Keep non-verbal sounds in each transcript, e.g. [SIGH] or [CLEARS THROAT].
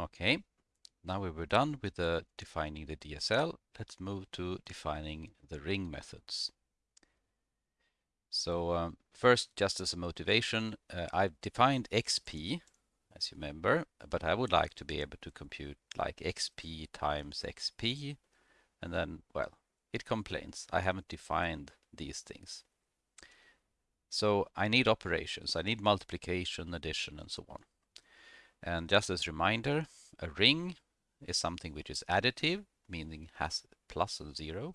Okay, now we were done with the defining the DSL. Let's move to defining the ring methods. So um, first, just as a motivation, uh, I've defined XP, as you remember, but I would like to be able to compute like XP times XP, and then, well, it complains. I haven't defined these things. So I need operations. I need multiplication, addition, and so on. And just as a reminder, a ring is something which is additive, meaning has plus and zero.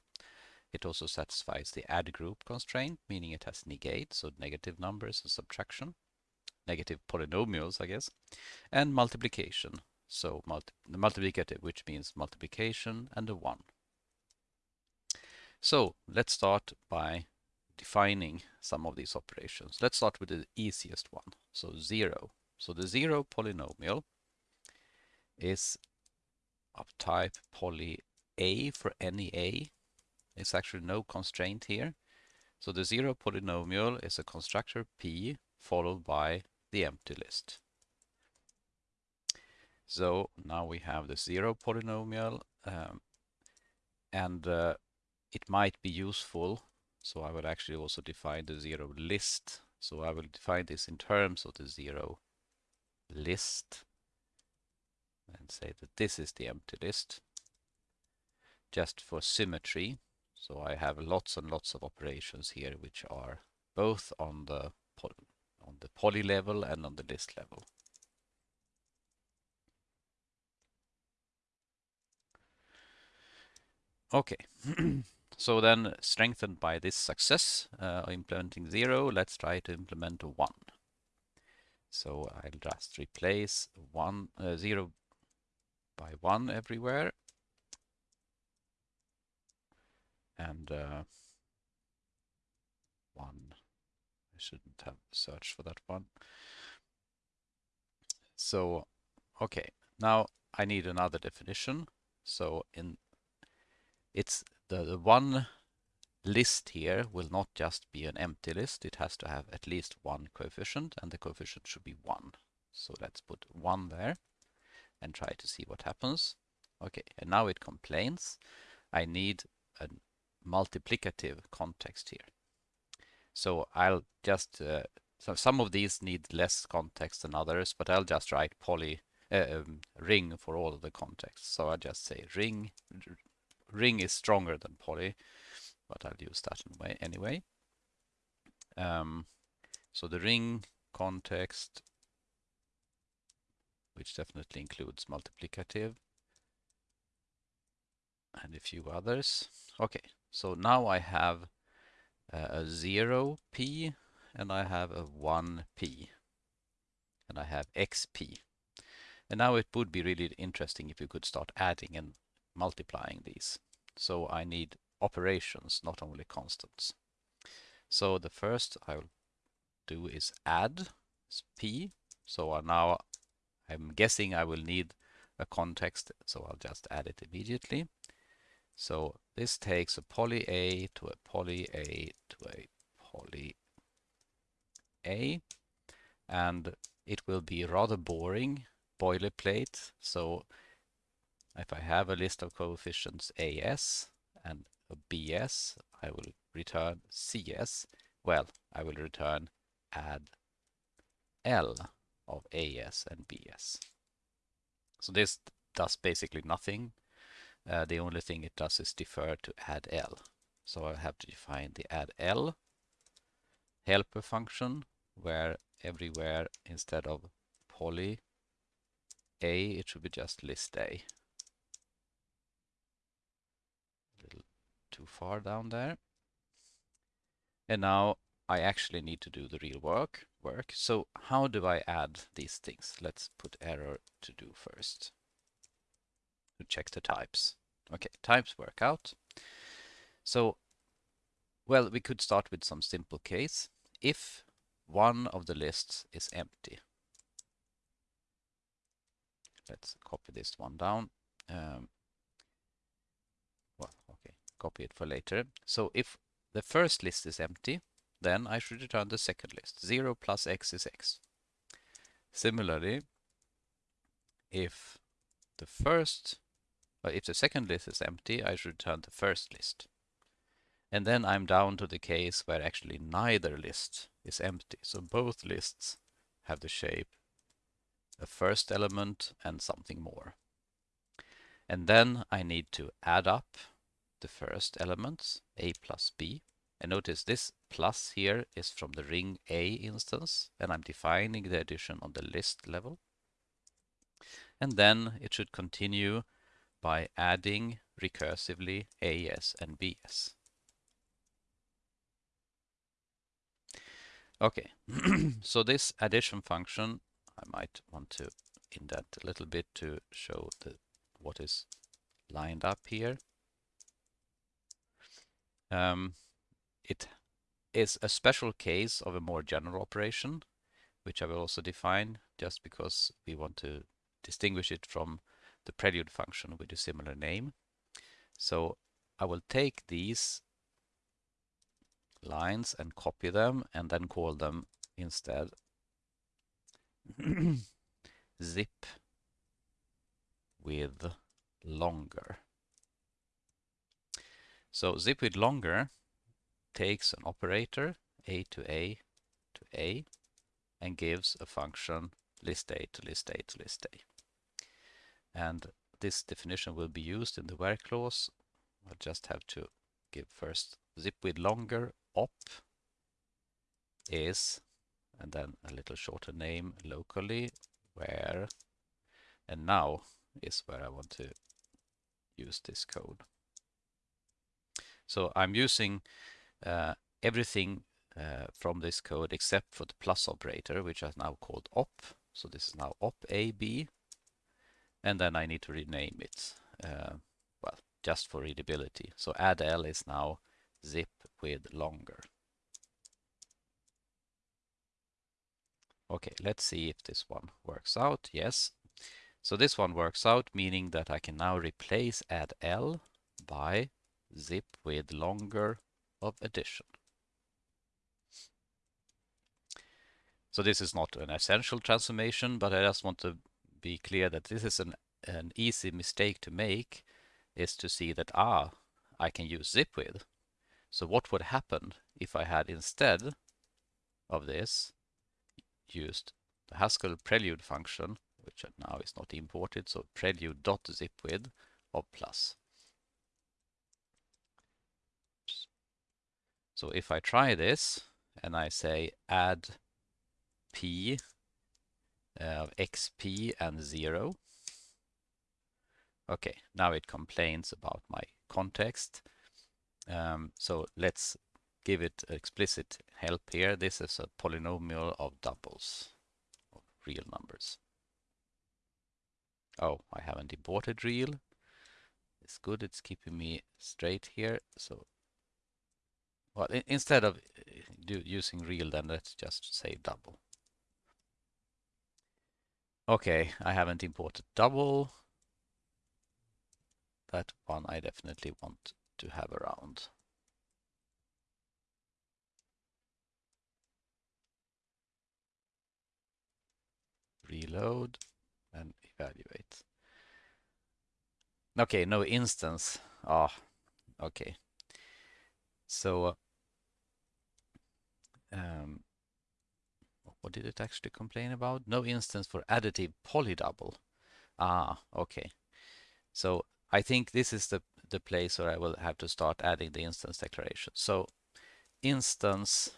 It also satisfies the add group constraint, meaning it has negate, so negative numbers and subtraction, negative polynomials, I guess, and multiplication, so multi multiplicative, which means multiplication and a 1. So let's start by defining some of these operations. Let's start with the easiest one, so 0. So the 0 polynomial is of type poly A for any A there's actually no constraint here. So the zero polynomial is a constructor P followed by the empty list. So now we have the zero polynomial um, and uh, it might be useful. So I will actually also define the zero list. So I will define this in terms of the zero list and say that this is the empty list just for symmetry. So I have lots and lots of operations here which are both on the on the poly level and on the list level. Okay, [CLEARS THROAT] so then strengthened by this success uh, implementing zero, let's try to implement one. So I'll just replace one uh, zero by one everywhere and uh, one. I shouldn't have searched for that one. So, okay, now I need another definition. So in it's the, the one list here will not just be an empty list. It has to have at least one coefficient and the coefficient should be one. So let's put one there and try to see what happens. Okay, and now it complains. I need a multiplicative context here. So I'll just, uh, so some of these need less context than others, but I'll just write poly uh, um, ring for all of the contexts. So I just say ring, ring is stronger than poly, but I'll use that anyway. anyway. Um, so the ring context, which definitely includes multiplicative, and a few others. Okay, so now I have uh, a 0p and I have a 1p and I have xp. And now it would be really interesting if you could start adding and multiplying these. So I need operations, not only constants. So the first I will do is add p. So now I'm guessing I will need a context, so I'll just add it immediately. So this takes a poly A to a poly A to a poly A and it will be rather boring boilerplate. So if I have a list of coefficients AS and BS, I will return CS. Well, I will return add L of AS and BS. So this does basically nothing uh, the only thing it does is defer to add L. So I have to define the add L helper function where everywhere instead of poly A it should be just list A. A little too far down there. And now I actually need to do the real work work. So how do I add these things? Let's put error to do first to check the types. Okay, types work out. So, well, we could start with some simple case. If one of the lists is empty, let's copy this one down. Um, copy it for later. So if the first list is empty, then I should return the second list. 0 plus x is x. Similarly, if the first, but if the second list is empty, I should return the first list. And then I'm down to the case where actually neither list is empty. So both lists have the shape a first element and something more. And then I need to add up the first elements, a plus b. And notice this plus here is from the ring A instance, and I'm defining the addition on the list level. And then it should continue by adding recursively AS and BS. Okay, [CLEARS THROAT] so this addition function, I might want to indent a little bit to show the, what is lined up here. Um, it is a special case of a more general operation, which I will also define just because we want to distinguish it from the prelude function with a similar name. So I will take these lines and copy them and then call them instead [CLEARS THROAT] zip with longer. So zip with longer takes an operator a to a to a and gives a function list a to list a to list a. And this definition will be used in the where clause. I'll just have to give first zip with longer op is, and then a little shorter name locally, where, and now is where I want to use this code. So I'm using uh, everything uh, from this code except for the plus operator, which is now called op. So this is now op AB, and then I need to rename it. Uh, well, just for readability. So add L is now zip with longer. Okay, let's see if this one works out. Yes. So this one works out, meaning that I can now replace add L by zip with longer of addition. So this is not an essential transformation, but I just want to be clear that this is an, an easy mistake to make is to see that, ah, I can use zip with. So what would happen if I had instead of this used the Haskell prelude function, which now is not imported, so prelude.zipwith of plus. So if I try this and I say add p of uh, xp and 0, okay, now it complains about my context. Um, so let's give it explicit help here. This is a polynomial of doubles, of real numbers. Oh, I haven't imported real. It's good, it's keeping me straight here. So, well, instead of uh, do, using real, then let's just say double. Okay, I haven't imported double. That one I definitely want to have around. Reload and evaluate. Okay, no instance. Ah, oh, okay. So, um, what did it actually complain about? No instance for additive polydouble. Ah, okay. So I think this is the, the place where I will have to start adding the instance declaration. So instance,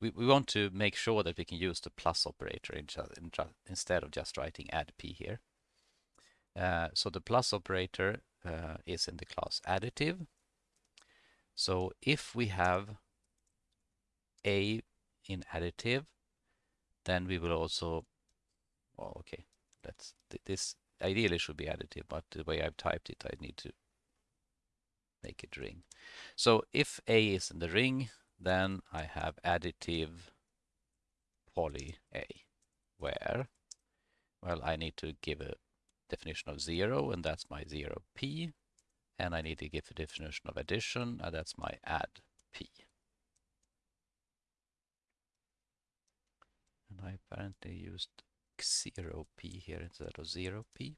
we, we want to make sure that we can use the plus operator in, in, instead of just writing add p here. Uh, so the plus operator uh, is in the class additive. So if we have a in additive, then we will also, well, okay, let's, this ideally should be additive, but the way I've typed it, I need to make it ring. So if A is in the ring, then I have additive poly A, where, well, I need to give a definition of zero, and that's my zero P, and I need to give a definition of addition, and that's my add P. and I apparently used 0p here instead of 0p.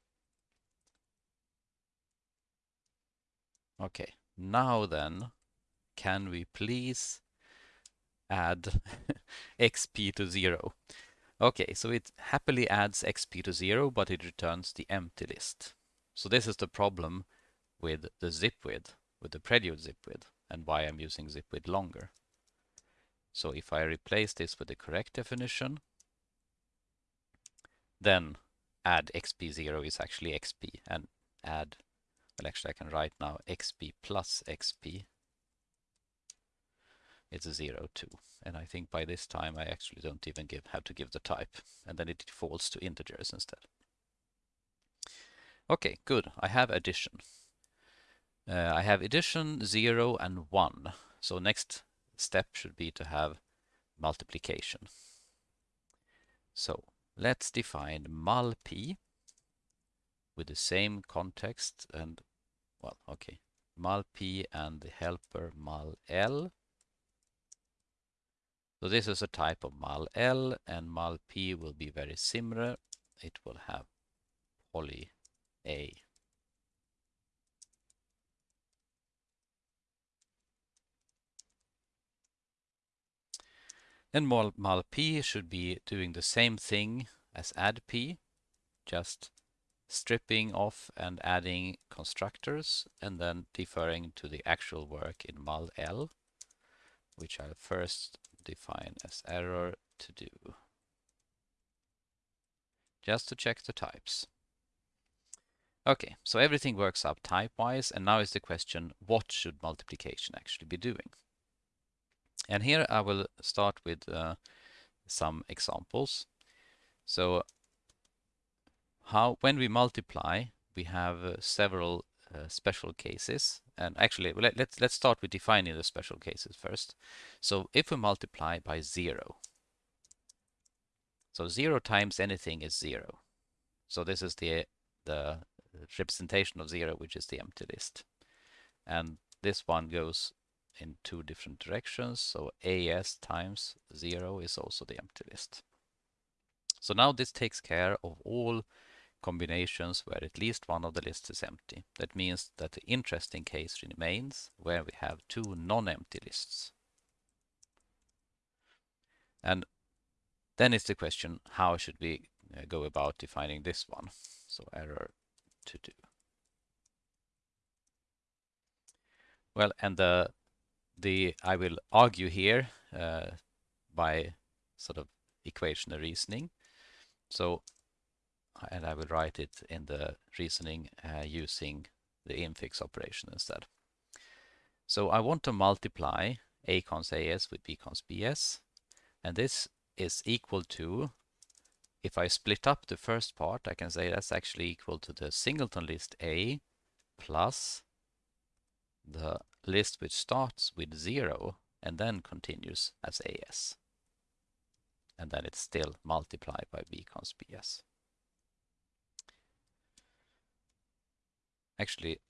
Okay, now then, can we please add [LAUGHS] xp to 0? Okay, so it happily adds xp to 0, but it returns the empty list. So this is the problem with the zip width, with the prelude zip with, and why I'm using zip with longer. So if I replace this with the correct definition, then add xp0 is actually xp, and add, well actually I can write now xp plus xp it's a 0, 2. And I think by this time I actually don't even give have to give the type, and then it defaults to integers instead. Okay, good. I have addition. Uh, I have addition, 0 and 1. So next step should be to have multiplication. So let's define mul p with the same context and, well, okay, mul p and the helper mul l. so this is a type of mul l and mul p will be very similar. It will have poly A. And mul_p should be doing the same thing as add_p, just stripping off and adding constructors and then deferring to the actual work in mul_l, which I'll first define as error to do. Just to check the types. Okay, so everything works up type-wise, and now is the question, what should multiplication actually be doing? And here I will start with uh, some examples. So how when we multiply, we have uh, several uh, special cases. And actually, let, let's, let's start with defining the special cases first. So if we multiply by 0, so 0 times anything is 0. So this is the, the representation of 0, which is the empty list. And this one goes in two different directions. So AS times 0 is also the empty list. So now this takes care of all combinations where at least one of the lists is empty. That means that the interesting case remains where we have two non-empty lists. And then it's the question, how should we uh, go about defining this one? So error to do. Well, and the the I will argue here uh, by sort of equational reasoning. So and I will write it in the reasoning uh, using the infix operation instead. So I want to multiply a cons as with b cons bs, and this is equal to, if I split up the first part, I can say that's actually equal to the singleton list A plus the list which starts with 0 and then continues as AS. And then it's still multiplied by b cons bs. actually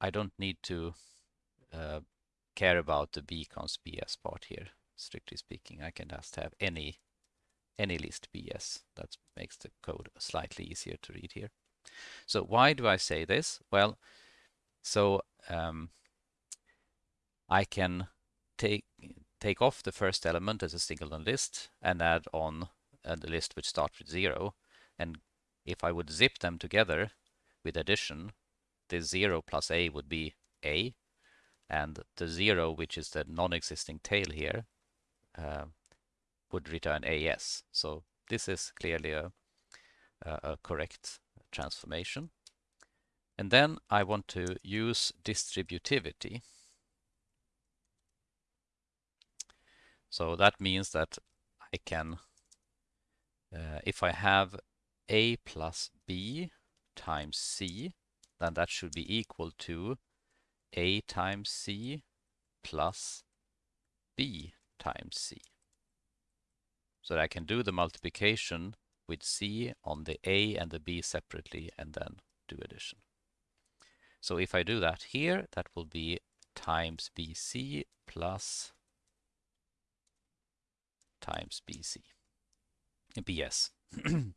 I don't need to uh, care about the bcons bs part here strictly speaking I can just have any any list bs that makes the code slightly easier to read here so why do I say this well so um, I can take take off the first element as a singleton list and add on uh, the list which starts with zero and if I would zip them together with addition the 0 plus a would be a, and the 0, which is the non-existing tail here, uh, would return as. So this is clearly a, a correct transformation. And then I want to use distributivity. So that means that I can, uh, if I have a plus b times c, then that should be equal to a times c plus b times c. So that I can do the multiplication with c on the a and the b separately and then do addition. So if I do that here, that will be times bc plus times bc, bs. [CLEARS THROAT]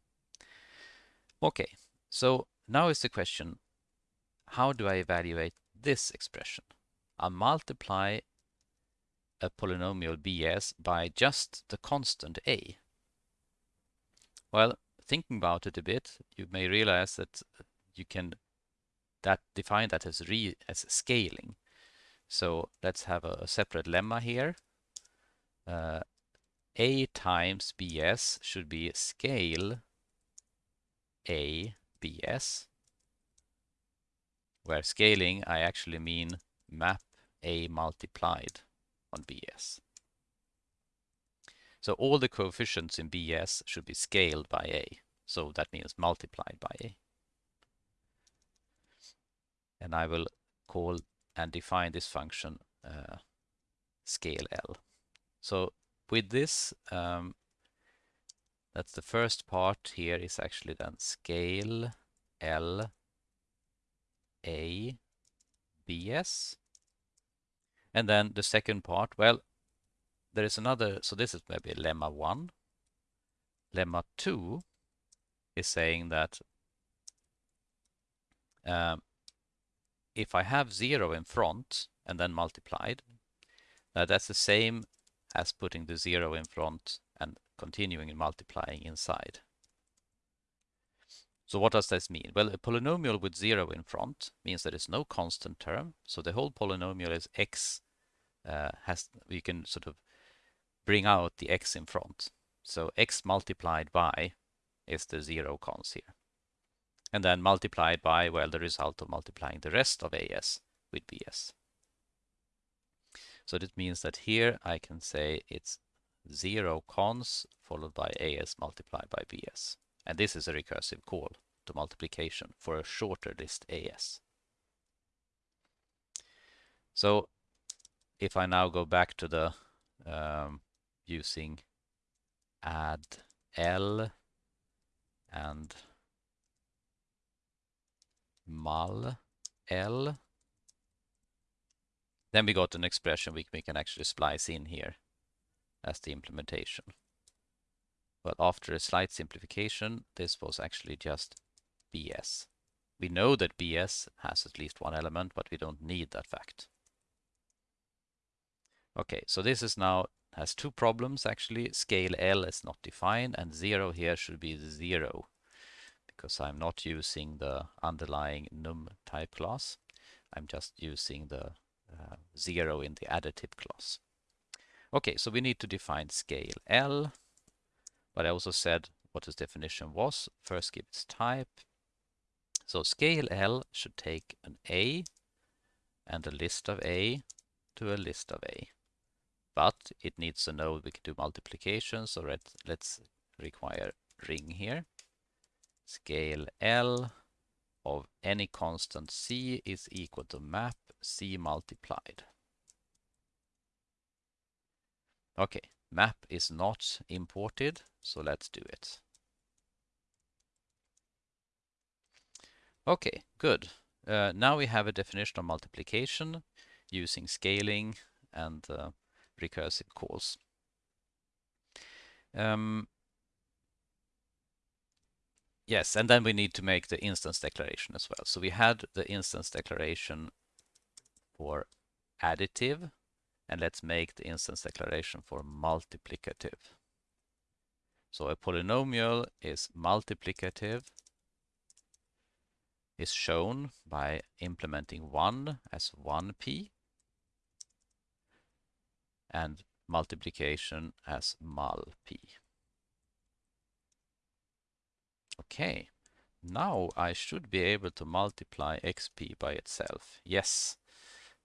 okay, so now is the question, how do I evaluate this expression. I multiply a polynomial bs by just the constant a. Well, thinking about it a bit, you may realize that you can that define that as re as scaling. So let's have a, a separate lemma here. Uh, a times bs should be scale a bs, where scaling I actually mean map a multiplied on bs. So all the coefficients in bs should be scaled by a. So that means multiplied by a. And I will call and define this function uh, scale L. So with this, um, that's the first part here is actually then scale L A B S. And then the second part, well, there is another, so this is maybe lemma 1. Lemma 2 is saying that um, if I have 0 in front and then multiplied, uh, that's the same as putting the 0 in front and continuing and multiplying inside. So what does this mean? Well, a polynomial with 0 in front means that there is no constant term, so the whole polynomial is x uh, has, we can sort of bring out the x in front. So x multiplied by is the zero cons here. And then multiplied by, well, the result of multiplying the rest of AS with BS. So that means that here I can say it's zero cons followed by AS multiplied by BS. And this is a recursive call to multiplication for a shorter list AS. So if I now go back to the um, using add L and mul L. Then we got an expression we, we can actually splice in here as the implementation. But after a slight simplification, this was actually just BS. We know that BS has at least one element, but we don't need that fact. Okay, so this is now has two problems actually. Scale L is not defined and zero here should be zero because I'm not using the underlying num type class. I'm just using the uh, zero in the additive class. Okay, so we need to define scale L, but I also said what its definition was. First give its type. So scale L should take an A and a list of A to a list of A but it needs to know we can do multiplication. So let, let's require ring here. Scale L of any constant C is equal to map C multiplied. Okay, map is not imported, so let's do it. Okay, good. Uh, now we have a definition of multiplication using scaling and uh, recursive calls. Um, yes, and then we need to make the instance declaration as well. So we had the instance declaration for additive, and let's make the instance declaration for multiplicative. So a polynomial is multiplicative is shown by implementing 1 as 1p and multiplication as mul p. Okay, now I should be able to multiply xp by itself. Yes,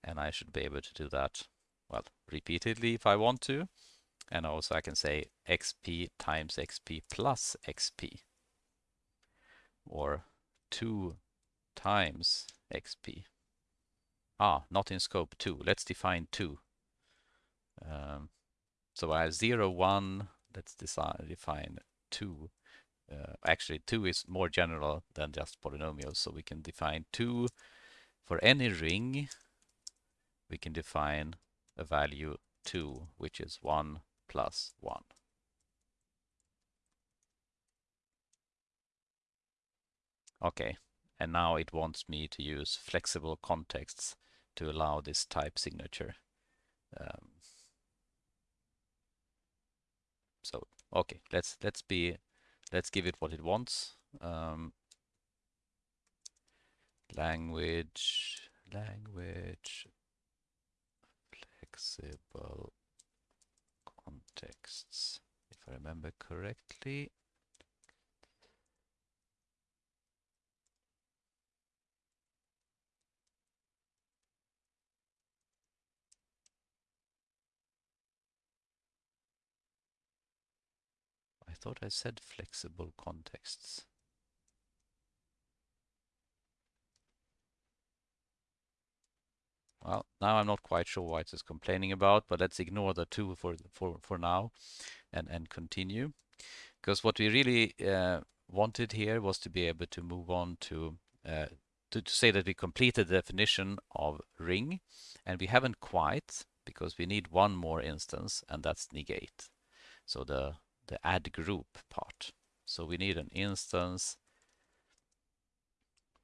and I should be able to do that, well, repeatedly if I want to. And also I can say xp times xp plus xp, or 2 times xp. Ah, not in scope 2. Let's define 2. Um, so I have 0, 1, let's decide, define 2. Uh, actually, 2 is more general than just polynomials, so we can define 2 for any ring. We can define a value 2, which is 1 plus 1. Okay, and now it wants me to use flexible contexts to allow this type signature. Um, so okay, let's let's be let's give it what it wants. Um, language language flexible uh, contexts if I remember correctly. I thought I said flexible contexts Well, now I'm not quite sure what it's complaining about, but let's ignore the two for for for now, and and continue, because what we really uh, wanted here was to be able to move on to, uh, to to say that we completed the definition of ring, and we haven't quite because we need one more instance, and that's negate. So the the add group part. So we need an instance.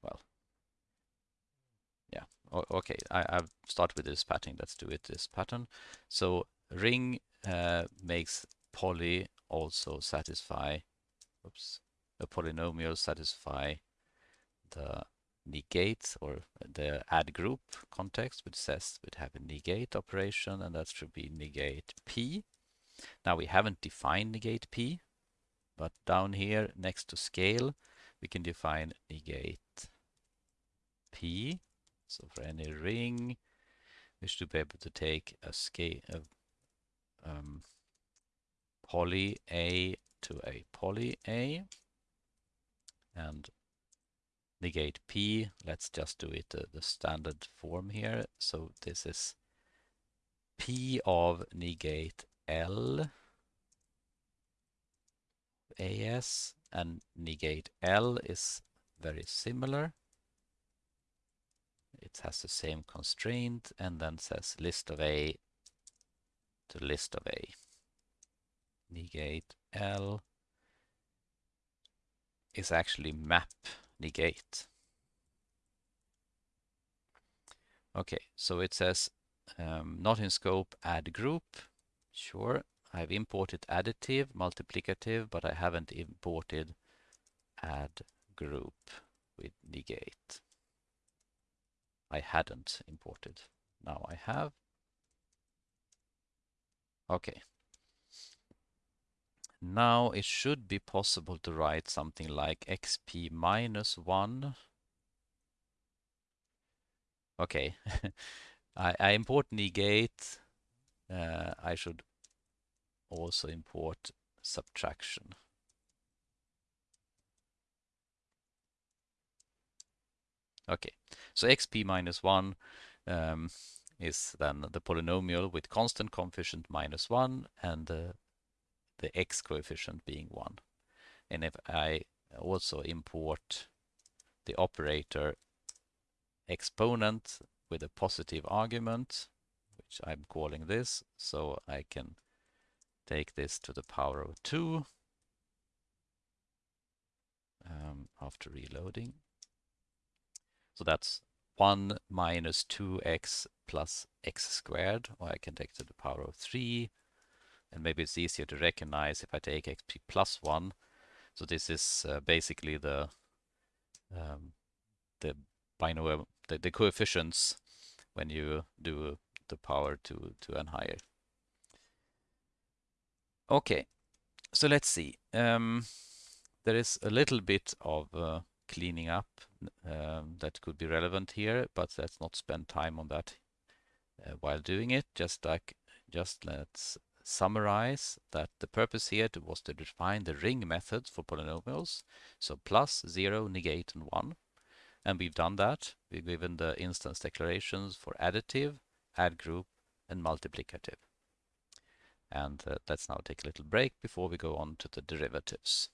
Well, yeah, okay, I, I've started with this pattern. Let's do it this pattern. So ring uh, makes poly also satisfy, oops, a polynomial satisfy the negate or the add group context, which says we'd have a negate operation, and that should be negate p. Now we haven't defined negate p, but down here next to scale, we can define negate p so for any ring, we should be able to take a scale of um, poly A to a poly A and negate P. Let's just do it uh, the standard form here. So this is P of negate L AS and negate L is very similar it has the same constraint and then says list of A to list of A. Negate L is actually map negate. Okay, so it says um, not in scope add group. Sure, I've imported additive, multiplicative, but I haven't imported add group with negate. I hadn't imported. Now I have. Okay. Now it should be possible to write something like xp minus 1. Okay. [LAUGHS] I, I import negate. Uh, I should also import subtraction. Okay, so xp minus 1 um, is then the polynomial with constant coefficient minus 1 and uh, the x coefficient being 1. And if I also import the operator exponent with a positive argument, which I'm calling this, so I can take this to the power of 2 um, after reloading. So that's 1 minus 2x plus x squared, or I can take to the power of 3. And maybe it's easier to recognize if I take xp plus 1. So this is uh, basically the um, the binomial, the, the coefficients when you do the power to, to n higher. Okay, so let's see. Um, there is a little bit of uh, cleaning up um, that could be relevant here, but let's not spend time on that uh, while doing it. Just like, just let's summarize that the purpose here was to define the ring methods for polynomials. So plus, zero, negate, and one. And we've done that. We've given the instance declarations for additive, add group, and multiplicative. And uh, let's now take a little break before we go on to the derivatives.